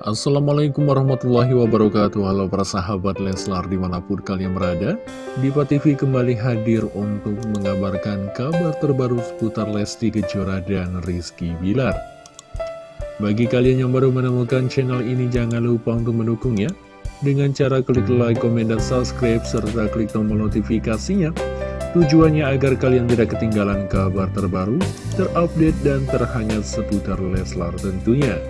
Assalamualaikum warahmatullahi wabarakatuh. Halo para sahabat Leslar di mana pun kalian berada Diva TV kembali hadir untuk mengabarkan kabar terbaru seputar Lesti Kejora dan Rizky Bilar. Bagi kalian yang baru menemukan channel ini jangan lupa untuk mendukung ya Dengan cara klik like, komen, dan subscribe serta klik tombol notifikasinya. Tujuannya agar kalian tidak ketinggalan kabar terbaru, terupdate, dan terhangat seputar Leslar tentunya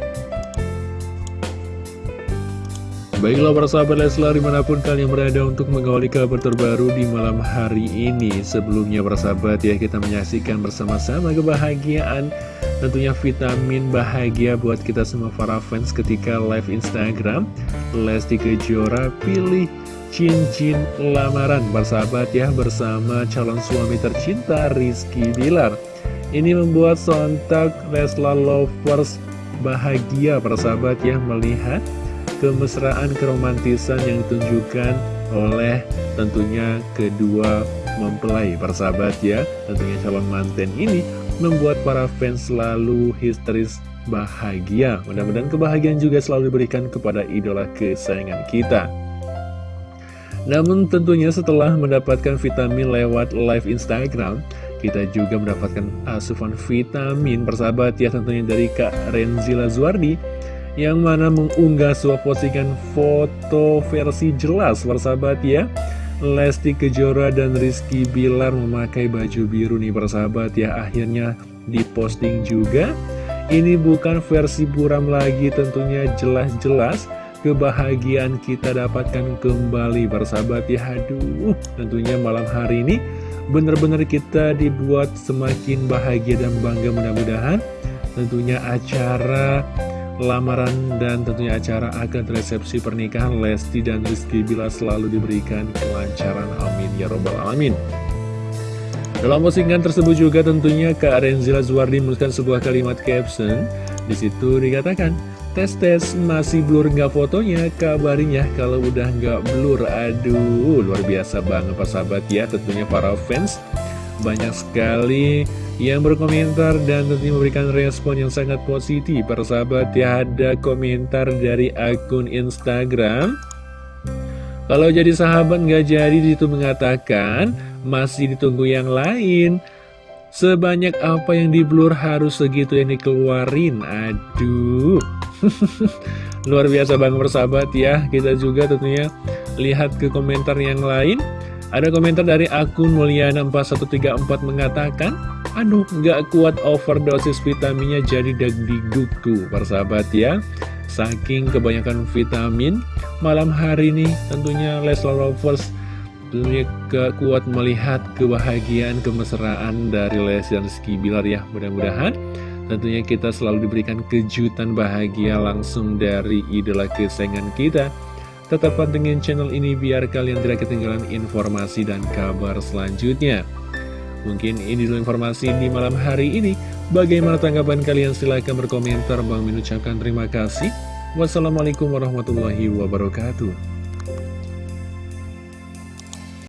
Baiklah para sahabat Leslar di mana pun kalian berada untuk mengawali kabar terbaru di malam hari ini. Sebelumnya para sahabat ya kita menyaksikan bersama-sama kebahagiaan. Tentunya vitamin bahagia buat kita semua para fans ketika live Instagram. Lesti Kejora pilih cincin lamaran. Para sahabat ya bersama calon suami tercinta Rizky Bilar. Ini membuat sontak Leslar Lovers bahagia. Para sahabat ya melihat kemesraan keromantisan yang ditunjukkan oleh tentunya kedua mempelai persahabat ya. Tentunya calon manten ini membuat para fans selalu histeris bahagia. Mudah-mudahan kebahagiaan juga selalu diberikan kepada idola kesayangan kita. Namun tentunya setelah mendapatkan vitamin lewat live Instagram kita juga mendapatkan asupan vitamin persahabat ya tentunya dari Kak Renzila Zuardi yang mana mengunggah sebuah postingan foto versi jelas persahabat ya. Lesti Kejora dan Rizky Bilar memakai baju biru nih persahabat ya. Akhirnya diposting juga. Ini bukan versi buram lagi tentunya jelas-jelas kebahagiaan kita dapatkan kembali persahabat ya. Aduh tentunya malam hari ini benar-benar kita dibuat semakin bahagia dan bangga mudah-mudahan. Tentunya acara lamaran dan tentunya acara akad resepsi pernikahan Lesti dan Rizky Bila selalu diberikan kelancaran. Amin. Ya robbal alamin. Dalam postingan tersebut juga tentunya Kak Renzila Zuardi menuliskan sebuah kalimat caption. Di situ dikatakan tes-tes masih blur nggak fotonya? Kabarnya kalau udah nggak blur. Aduh luar biasa banget sahabat. Ya tentunya para fans banyak sekali yang berkomentar dan tentunya memberikan respon yang sangat positif. Para sahabat ya ada komentar dari akun Instagram. Kalau jadi sahabat nggak jadi itu mengatakan Masih ditunggu yang lain. Sebanyak apa yang di blur harus segitu yang dikeluarin? Aduh. Luar biasa banget persahabat ya. Kita juga tentunya lihat ke komentar yang lain Ada komentar dari akun Mulyana4134 mengatakan Aduh, nggak kuat overdosis vitaminnya jadi dagdiguku, persahabat ya. Saking kebanyakan vitamin, malam hari ini tentunya Leslar Lovers tentunya kuat melihat kebahagiaan, kemesraan dari Les dan Rizky Bilar ya. Mudah-mudahan tentunya kita selalu diberikan kejutan bahagia langsung dari idola kesayangan kita. Tetap pantengin channel ini biar kalian tidak ketinggalan informasi dan kabar selanjutnya. Mungkin ini dulu informasi di malam hari ini. Bagaimana tanggapan kalian? Silahkan berkomentar. Bang mengucapkan terima kasih. Wassalamualaikum warahmatullahi wabarakatuh.